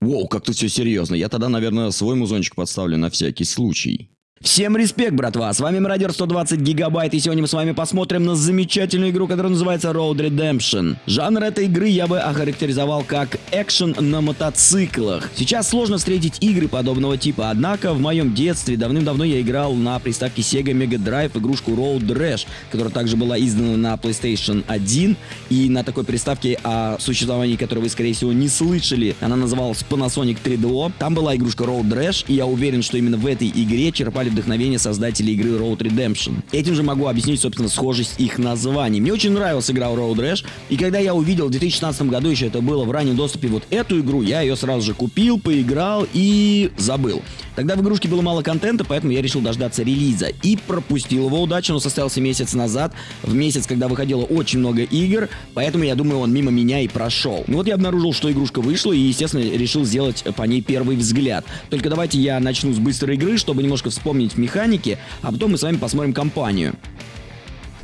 Воу, как тут все серьезно. Я тогда, наверное, свой музончик подставлю на всякий случай. Всем респект, братва! С вами Мародер 120 Гигабайт, и сегодня мы с вами посмотрим на замечательную игру, которая называется Road Redemption. Жанр этой игры я бы охарактеризовал как экшен на мотоциклах. Сейчас сложно встретить игры подобного типа, однако в моем детстве давным-давно я играл на приставке Sega Mega Drive игрушку Road Rash, которая также была издана на PlayStation 1, и на такой приставке, о существовании которой вы, скорее всего, не слышали, она называлась Panasonic 3DO. Там была игрушка Road Rash, и я уверен, что именно в этой игре черпали черпали вдохновение создатели игры Road Redemption. Этим же могу объяснить, собственно, схожесть их названий. Мне очень нравилась игра Road Rash, и когда я увидел в 2016 году, еще это было в раннем доступе, вот эту игру, я ее сразу же купил, поиграл и забыл. Тогда в игрушке было мало контента, поэтому я решил дождаться релиза. И пропустил его удачно, он состоялся месяц назад, в месяц, когда выходило очень много игр, поэтому я думаю, он мимо меня и прошел. Ну вот я обнаружил, что игрушка вышла, и, естественно, решил сделать по ней первый взгляд. Только давайте я начну с быстрой игры, чтобы немножко вспомнить механики, а потом мы с вами посмотрим компанию.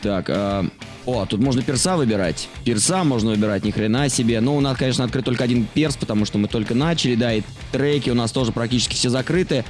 Так, а... О, тут можно перса выбирать. Перса можно выбирать, ни хрена себе. Но у нас, конечно, открыт только один перс, потому что мы только начали, да, и треки у нас тоже практически все закрыты.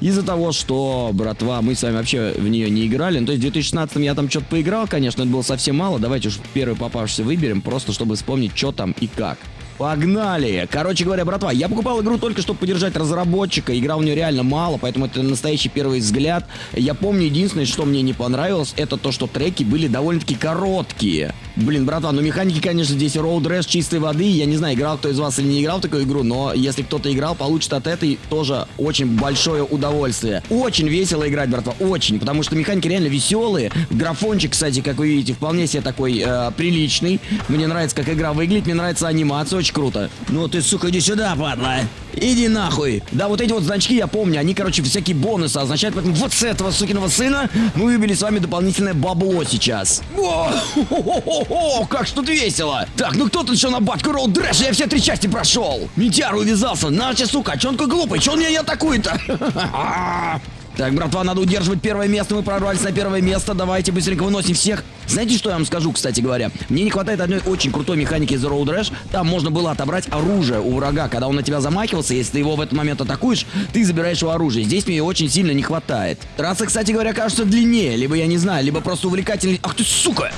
Из-за того, что, братва, мы с вами вообще в нее не играли. Ну, то есть в 2016 я там что-то поиграл, конечно, это было совсем мало. Давайте уж первый попавшийся выберем, просто чтобы вспомнить, что там и как. Погнали! Короче говоря, братва, я покупал игру только чтобы поддержать разработчика. Игра у нее реально мало, поэтому это настоящий первый взгляд. Я помню, единственное, что мне не понравилось, это то, что треки были довольно-таки короткие. Блин, братва, ну механики, конечно, здесь Road Rash чистой воды. Я не знаю, играл кто из вас или не играл в такую игру, но если кто-то играл, получит от этой тоже очень большое удовольствие. Очень весело играть, братва, очень, потому что механики реально веселые. Графончик, кстати, как вы видите, вполне себе такой э, приличный. Мне нравится, как игра выглядит, мне нравится анимация, очень круто. Ну ты, сука, иди сюда, падла. Иди нахуй. Да, вот эти вот значки я помню, они, короче, всякие бонусы означают, поэтому вот с этого сукиного сына мы выбили с вами дополнительное бабло сейчас. О, о, как что тут весело. Так, ну кто тут еще на батку Роуд Дрэш? Я все три части прошел. Митяр увязался. Наче, сука, а че он такой глупый? Че он меня не атакует-то? Так, братва, надо удерживать первое место. Мы прорвались на первое место. Давайте быстренько выносим всех. Знаете, что я вам скажу, кстати говоря? Мне не хватает одной очень крутой механики из Road Rash. Там можно было отобрать оружие у врага. Когда он на тебя замахивался, если ты его в этот момент атакуешь, ты забираешь его оружие. Здесь мне ее очень сильно не хватает. Трасса, кстати говоря, кажется длиннее. Либо, я не знаю, либо просто увлекательный... Ах ты, сука!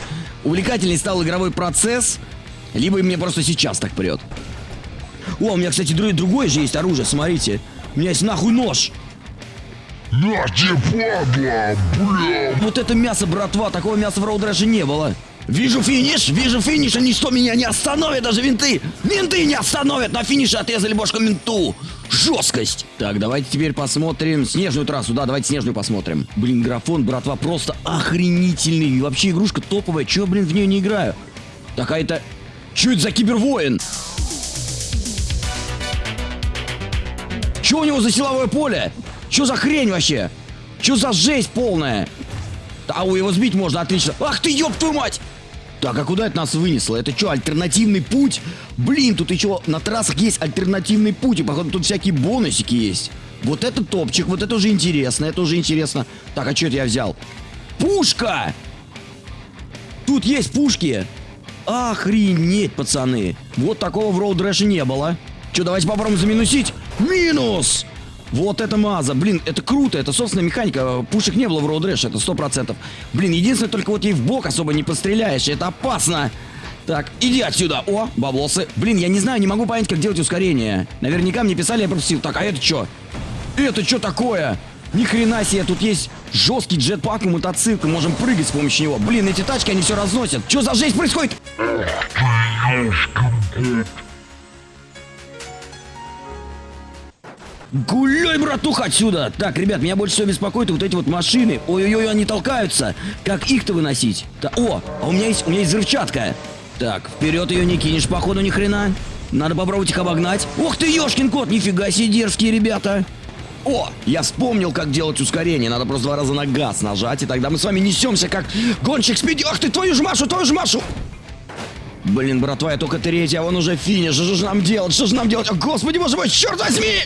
Увлекательный стал игровой процесс, либо мне просто сейчас так прет. О, у меня, кстати, другое же есть оружие, смотрите. У меня есть нахуй нож. На тебе, падла, бля. Вот это мясо, братва, такого мяса в Роудраже не было. Вижу финиш, вижу финиш, и ничто меня не остановит, даже винты. Винты не остановят, на финише отрезали бошку менту. Жесткость. Так, давайте теперь посмотрим снежную трассу. Да, давайте снежную посмотрим. Блин, графон, братва, просто охренительный. И вообще игрушка топовая. Чего, блин, в нее не играю? Так, а это... За кибервоин? Что у него за силовое поле? Что за хрень вообще? Что за жесть полная? А у его сбить можно отлично. Ах ты, ёб твою мать! Так, а куда это нас вынесло? Это что, альтернативный путь? Блин, тут еще на трассах есть альтернативный путь, и походу тут всякие бонусики есть. Вот это топчик, вот это уже интересно, это уже интересно. Так, а что это я взял? Пушка! Тут есть пушки! Охренеть, пацаны! Вот такого в Rash не было. Что, давайте попробуем заминусить? Минус! Вот это маза, блин, это круто, это собственная механика, пушек не было в Road Rash, это сто процентов. Блин, единственное, только вот ей в бок особо не постреляешь, это опасно. Так, иди отсюда. О, баблосы. Блин, я не знаю, не могу понять, как делать ускорение. Наверняка мне писали, я пропустил. Так, а это что? Это что такое? Ни хрена себе, тут есть жесткий джетпак и мотоцикл, можем прыгать с помощью него. Блин, эти тачки, они все разносят. Что за жесть происходит? Гуляй, братуха, отсюда! Так, ребят, меня больше всего беспокоит вот эти вот машины. Ой-ой-ой, они толкаются. Как их-то выносить? Да, о, а у меня есть, у меня есть взрывчатка. Так, вперед ее не кинешь, походу, ни хрена. Надо попробовать их обогнать. Ух ты, ёшкин кот, нифига себе дерзкие ребята. О, я вспомнил, как делать ускорение. Надо просто два раза на газ нажать, и тогда мы с вами несемся, как гонщик спиди. Ах ты, твою ж Машу, твою ж Машу! Блин, братва, я только третья, а вон уже финиш. Что же нам делать? Что же нам делать? О, господи, боже мой, черт возьми!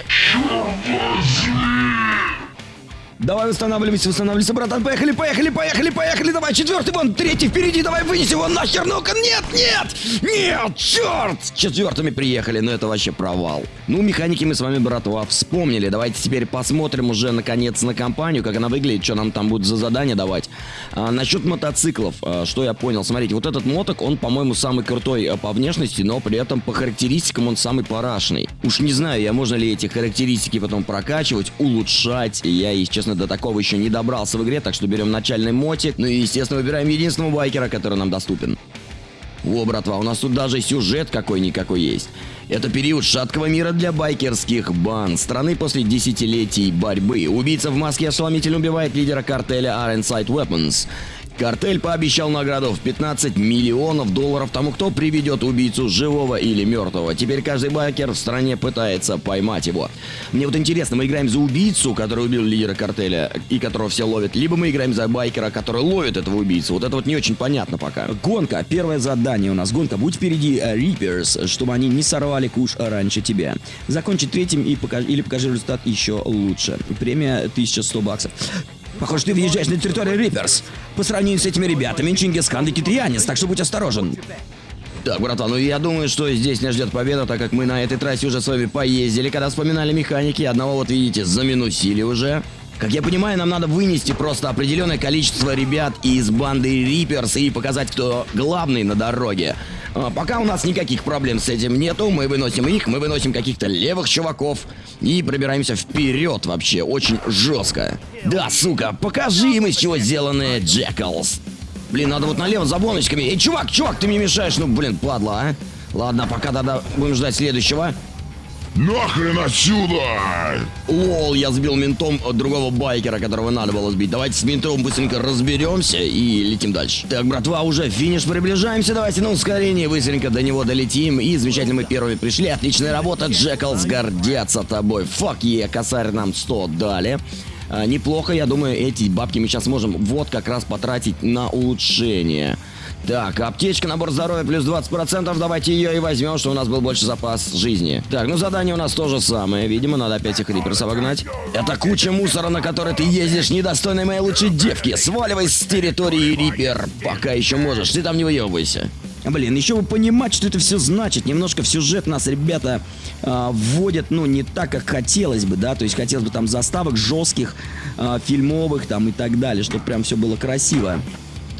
Давай восстанавливайся, восстанавливайся, братан. Поехали, поехали, поехали, поехали. Давай, четвертый, вон, третий впереди. Давай, вынеси его нахер. Ну-ка, нет, нет, нет, черт. Четвертыми приехали, но это вообще провал. Ну, механики мы с вами, братва, вспомнили. Давайте теперь посмотрим уже, наконец, на компанию, как она выглядит, что нам там будет за задание давать. А, насчет мотоциклов, а, что я понял. Смотрите, вот этот моток, он, по-моему, самый крутой а, по внешности, но при этом по характеристикам он самый парашный. Уж не знаю, я можно ли эти характеристики потом прокачивать, улучшать. Я, если честно, до такого еще не добрался в игре, так что берем начальный мотик. Ну и, естественно, выбираем единственного байкера, который нам доступен. О, братва, у нас тут даже сюжет какой-никакой есть. Это период шаткого мира для байкерских банд. Страны после десятилетий борьбы. Убийца в маске ошеломительно убивает лидера картеля Ironside Weapons. Картель пообещал награду в 15 миллионов долларов тому, кто приведет убийцу живого или мертвого. Теперь каждый байкер в стране пытается поймать его. Мне вот интересно, мы играем за убийцу, который убил лидера картеля и которого все ловят, либо мы играем за байкера, который ловит этого убийцу. Вот это вот не очень понятно пока. Гонка. Первое задание у нас. Гонка. Будь впереди э, Reapers, чтобы они не сорвали куш раньше тебя. Закончи третьим и покажи, или покажи результат еще лучше. Премия 1100 баксов. Похоже, ты въезжаешь на территорию Риперс. По сравнению с этими ребятами, Чингисхан и китрианец, так что будь осторожен. Так, братан, ну я думаю, что здесь нас ждет победа, так как мы на этой трассе уже с вами поездили, когда вспоминали механики, одного вот видите, заминусили уже. Как я понимаю, нам надо вынести просто определенное количество ребят из банды Риперс и показать, кто главный на дороге. А, пока у нас никаких проблем с этим нету, мы выносим их, мы выносим каких-то левых чуваков и пробираемся вперед вообще, очень жестко. Да, сука, покажи им, из чего сделаны Джеклс. Блин, надо вот налево за боночками. Эй, чувак, чувак, ты мне мешаешь, ну, блин, падла, а. Ладно, пока тогда будем ждать следующего. Нахрен отсюда! Лол, я сбил ментом другого байкера, которого надо было сбить. Давайте с ментом быстренько разберемся и летим дальше. Так, братва, уже финиш приближаемся. Давайте на ускорение быстренько до него долетим. И замечательно мы первыми пришли. Отличная работа, Джеклс, гордятся тобой. Фак е, косарь нам 100 дали. А, неплохо, я думаю, эти бабки мы сейчас можем вот как раз потратить на улучшение. Так, аптечка, набор здоровья плюс 20%. Давайте ее и возьмем, что у нас был больше запас жизни. Так, ну задание у нас то же самое. Видимо, надо опять их риперс обогнать. Это куча мусора, на которой ты ездишь, недостойной моей лучшей девки. Сваливай с территории рипер. Пока еще можешь. Ты там не выебывайся. Блин, еще бы понимать, что это все значит. Немножко в сюжет нас ребята э, вводят, ну, не так, как хотелось бы, да. То есть хотелось бы там заставок жестких, э, фильмовых там и так далее, чтобы прям все было красиво.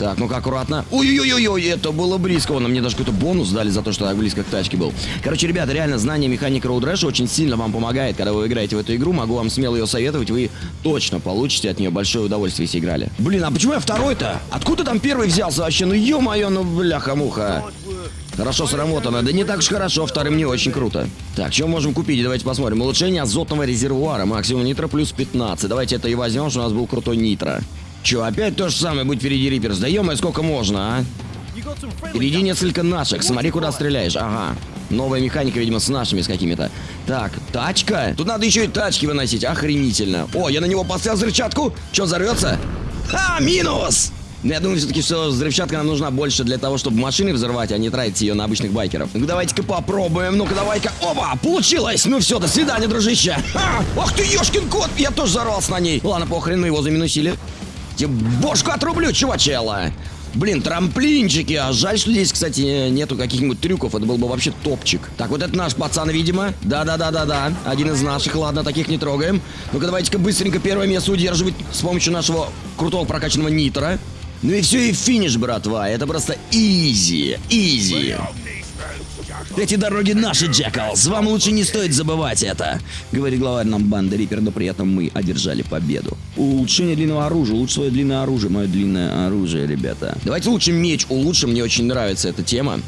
Так, ну-ка, аккуратно. Ой-ой-ой-ой, это было близко. Вон, мне даже какой-то бонус дали за то, что я близко к тачке был. Короче, ребята, реально, знание механики Road Rash очень сильно вам помогает, когда вы играете в эту игру. Могу вам смело ее советовать, вы точно получите от нее большое удовольствие, если играли. Блин, а почему я второй-то? Откуда там первый взялся вообще? Ну, ё-моё, ну, бляха-муха. Хорошо сработано. Да не так уж хорошо, вторым не очень круто. Так, что можем купить? Давайте посмотрим. Улучшение азотного резервуара. Максимум нитро плюс 15. Давайте это и возьмем, что у нас был крутой нитро. Че, опять то же самое, будь впереди Риперс. Да ё сколько можно, а? Впереди несколько наших, смотри, куда стреляешь. Ага. Новая механика, видимо, с нашими с какими-то. Так, тачка? Тут надо еще и тачки выносить, охренительно. О, я на него поставил взрывчатку. Че, взорвется? А, минус! Но я думаю, все-таки, что взрывчатка нам нужна больше для того, чтобы машины взорвать, а не тратить ее на обычных байкеров. Ну давайте-ка попробуем. Ну-ка, давай-ка. Опа, получилось! Ну все, до свидания, дружище. А, ах ты, ешкин кот! Я тоже взорвался на ней. Ладно, похрен, мы его заминусили. Тебе бошку отрублю, чувачела! Блин, трамплинчики. А жаль, что здесь, кстати, нету каких-нибудь трюков. Это был бы вообще топчик. Так, вот это наш пацан, видимо. Да-да-да-да-да. Один из наших. Ладно, таких не трогаем. Ну-ка, давайте-ка быстренько первое место удерживать с помощью нашего крутого прокачанного нитра. Ну и все, и финиш, братва. Это просто изи. Изи. Эти дороги наши, Джеклс. Вам лучше не стоит забывать это. Говорит главарь нам банды Риппер, но при этом мы одержали победу. Улучшение длинного оружия. Лучше свое длинное оружие. Мое длинное оружие, ребята. Давайте лучше меч улучшим. Мне очень нравится эта тема.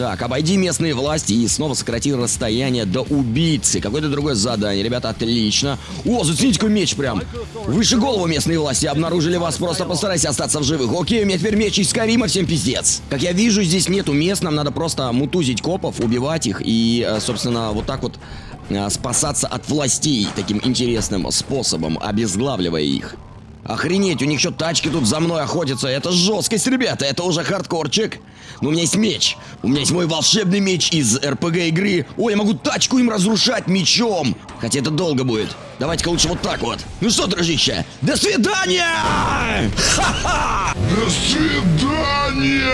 Так, обойди местные власти и снова сократи расстояние до убийцы. Какое-то другое задание. Ребята, отлично. О, зацените какой меч прям. Выше голову местные власти обнаружили вас. Просто постарайся остаться в живых. Окей, у меня теперь меч из Карима, всем пиздец. Как я вижу, здесь нету мест. Нам надо просто мутузить копов, убивать их и, э, собственно, вот так вот э, спасаться от властей таким интересным способом, обезглавливая их. Охренеть, у них еще тачки тут за мной охотятся. Это жесткость, ребята, это уже хардкорчик. Но у меня есть меч. У меня есть мой волшебный меч из РПГ игры. Ой, я могу тачку им разрушать мечом. Хотя это долго будет. Давайте-ка лучше вот так вот. Ну что, дружище, до свидания! Ха-ха! До свидания!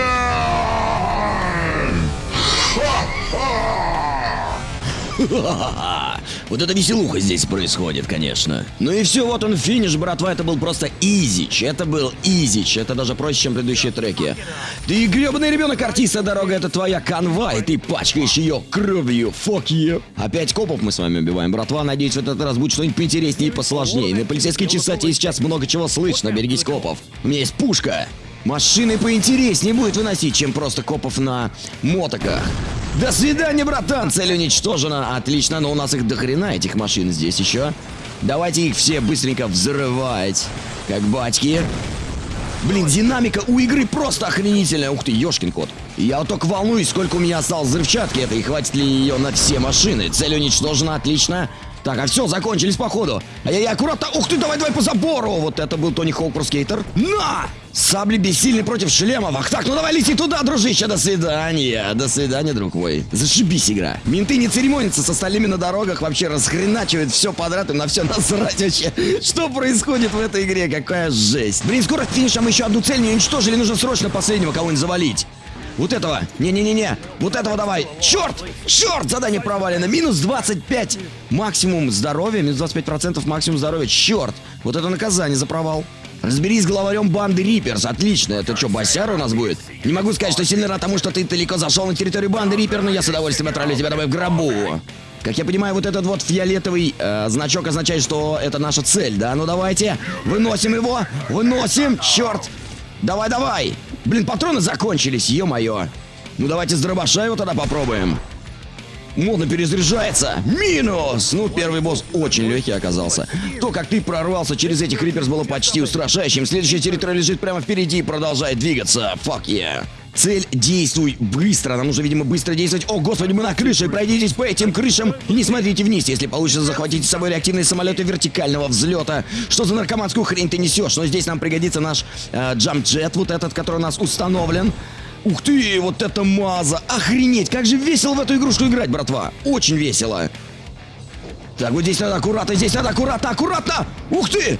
Вот это веселуха здесь происходит, конечно. Ну и все, вот он финиш, братва, это был просто изич. Это был изич, это даже проще, чем предыдущие треки. Ты гребаный ребенок, артиста, дорога, это твоя канва, и ты пачкаешь ее кровью. Fuck you. Опять копов мы с вами убиваем, братва. Надеюсь, в этот раз будет что-нибудь поинтереснее и посложнее. На полицейской чесоте сейчас много чего слышно, берегись копов. У меня есть пушка. Машины поинтереснее будет выносить, чем просто копов на мотоках. До свидания, братан! Цель уничтожена. Отлично, но у нас их дохрена, этих машин здесь еще. Давайте их все быстренько взрывать. Как батьки. Блин, динамика у игры просто охренительная. Ух ты, ёшкин кот. Я вот только волнуюсь, сколько у меня осталось взрывчатки этой, и хватит ли ее на все машины. Цель уничтожена, отлично. Так, а все, закончились походу. Ай-яй-яй, аккуратно. Ух ты, давай, давай по забору. Вот это был Тони Хоук Скейтер. На! Сабли бессильны против шлемов. Ах так, ну давай лети туда, дружище. До свидания. До свидания, друг мой. Зашибись игра. Менты не церемонятся с остальными на дорогах. Вообще расхреначивают все подряд. и на все насрать вообще. Что происходит в этой игре? Какая жесть. Блин, скоро финишем еще одну цель не уничтожили. Нужно срочно последнего кого-нибудь завалить. Вот этого. Не-не-не-не. Вот этого давай. Черт! Черт! Задание провалено. Минус 25. Максимум здоровья. Минус 25% максимум здоровья. Черт! Вот это наказание за провал. Разберись с главарем банды Риперс. Отлично. Это что, Басяр у нас будет? Не могу сказать, что сильно рад тому, что ты далеко зашел на территорию банды Рипер, но я с удовольствием отправлю тебя домой в гробу. Как я понимаю, вот этот вот фиолетовый э, значок означает, что это наша цель, да? Ну давайте, выносим его, выносим, черт! Давай, давай! Блин, патроны закончились, ё-моё. Ну давайте с дробаша его тогда попробуем. Модно перезаряжается. Минус! Ну, первый босс очень легкий оказался. То, как ты прорвался через этих риперс, было почти устрашающим. Следующая территория лежит прямо впереди и продолжает двигаться. Fuck yeah. Цель действуй быстро. Нам нужно, видимо, быстро действовать. О, господи, мы на крыше. Пройдитесь по этим крышам и не смотрите вниз. Если получится, захватите с собой реактивные самолеты вертикального взлета. Что за наркоманскую хрень ты несешь? Но здесь нам пригодится наш э, джамп-джет, вот этот, который у нас установлен. Ух ты, вот это маза! Охренеть, как же весело в эту игрушку играть, братва! Очень весело! Так, вот здесь надо аккуратно, здесь надо аккуратно, аккуратно! Ух ты!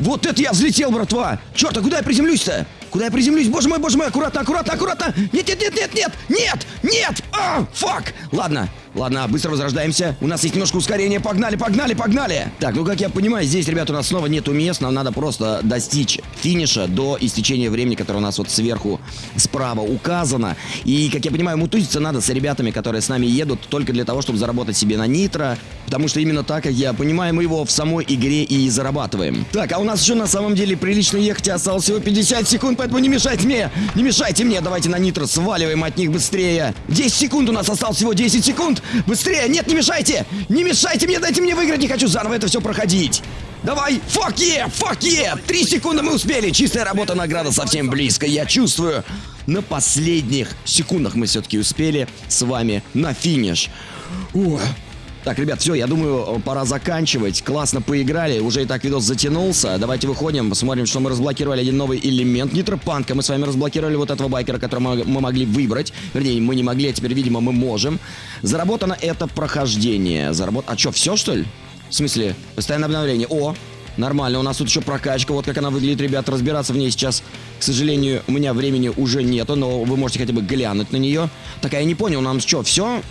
Вот это я взлетел, братва! Черт, а куда я приземлюсь-то? Куда я приземлюсь? Боже мой, боже мой, аккуратно, аккуратно, аккуратно! Нет, нет, нет, нет, нет, нет, нет! А, фак! Ладно, ладно, быстро возрождаемся. У нас есть немножко ускорения. Погнали, погнали, погнали! Так, ну как я понимаю, здесь, ребята, у нас снова нету мест. Нам надо просто достичь финиша до истечения времени, которое у нас вот сверху справа указано. И, как я понимаю, мутузиться надо с ребятами, которые с нами едут, только для того, чтобы заработать себе на нитро. Потому что именно так, как я понимаю, мы его в самой игре и зарабатываем. Так, а у нас еще на самом деле прилично ехать. Осталось всего 50 секунд, поэтому не мешайте мне! Не мешайте мне! Давайте на нитро сваливаем от них быстрее! 10 секунд у нас осталось всего 10 секунд! Быстрее! Нет, не мешайте! Не мешайте мне! Дайте мне выиграть! Не хочу заново это все проходить! Давай! Fuck yeah! Fuck yeah! Три секунды мы успели! Чистая работа, награда совсем близко. Я чувствую. На последних секундах мы все-таки успели с вами на финиш. Ух. Так, ребят, все, я думаю, пора заканчивать. Классно поиграли, уже и так видос затянулся. Давайте выходим, посмотрим, что мы разблокировали один новый элемент нитропанка. Мы с вами разблокировали вот этого байкера, которого мы, могли выбрать. Вернее, мы не могли, а теперь, видимо, мы можем. Заработано это прохождение. Заработ... А что, все, что ли? В смысле, постоянное обновление. О, Нормально, у нас тут еще прокачка, вот как она выглядит, ребят, разбираться в ней сейчас, к сожалению, у меня времени уже нету, но вы можете хотя бы глянуть на нее. Так, а я не понял, нам что, все?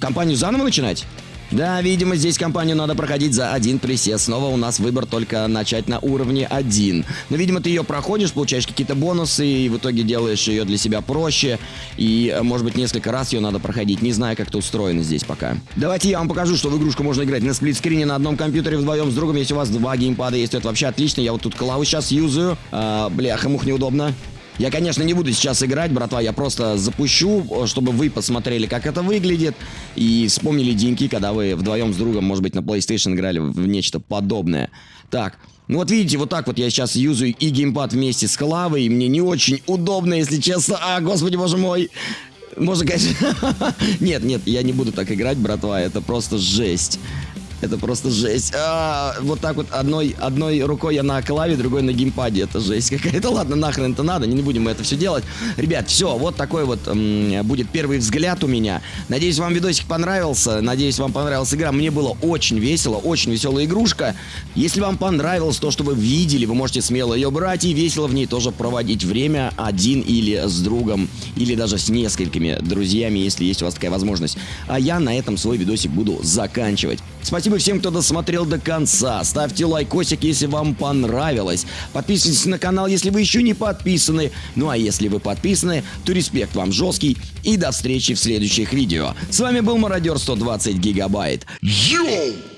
Компанию заново начинать? Да, видимо, здесь кампанию надо проходить за один присест. Снова у нас выбор только начать на уровне 1. Но, видимо, ты ее проходишь, получаешь какие-то бонусы, и в итоге делаешь ее для себя проще. И, э, может быть, несколько раз ее надо проходить. Не знаю, как это устроено здесь пока. Давайте я вам покажу, что в игрушку можно играть на сплитскрине на одном компьютере вдвоем с другом. Если у вас два геймпада есть, то это вообще отлично. Я вот тут клавы сейчас юзаю. А, бляха-мух, неудобно. Я, конечно, не буду сейчас играть, братва, я просто запущу, чтобы вы посмотрели, как это выглядит, и вспомнили деньги, когда вы вдвоем с другом, может быть, на PlayStation играли в нечто подобное. Так, ну вот видите, вот так вот я сейчас юзаю и геймпад вместе с клавой, и мне не очень удобно, если честно. А, господи, боже мой. Можно, конечно... нет, нет, я не буду так играть, братва, это просто жесть. Это просто жесть. А, вот так вот одной, одной рукой я на клаве, другой на геймпаде. Это жесть какая-то. Ладно, нахрен это надо, не будем мы это все делать. Ребят, все, вот такой вот м, будет первый взгляд у меня. Надеюсь, вам видосик понравился. Надеюсь, вам понравилась игра. Мне было очень весело, очень веселая игрушка. Если вам понравилось то, что вы видели, вы можете смело ее брать и весело в ней тоже проводить время один или с другом, или даже с несколькими друзьями, если есть у вас такая возможность. А я на этом свой видосик буду заканчивать. Спасибо всем, кто досмотрел до конца. Ставьте лайкосик, если вам понравилось. Подписывайтесь на канал, если вы еще не подписаны. Ну а если вы подписаны, то респект вам жесткий. И до встречи в следующих видео. С вами был Мародер 120 Гигабайт. Йоу!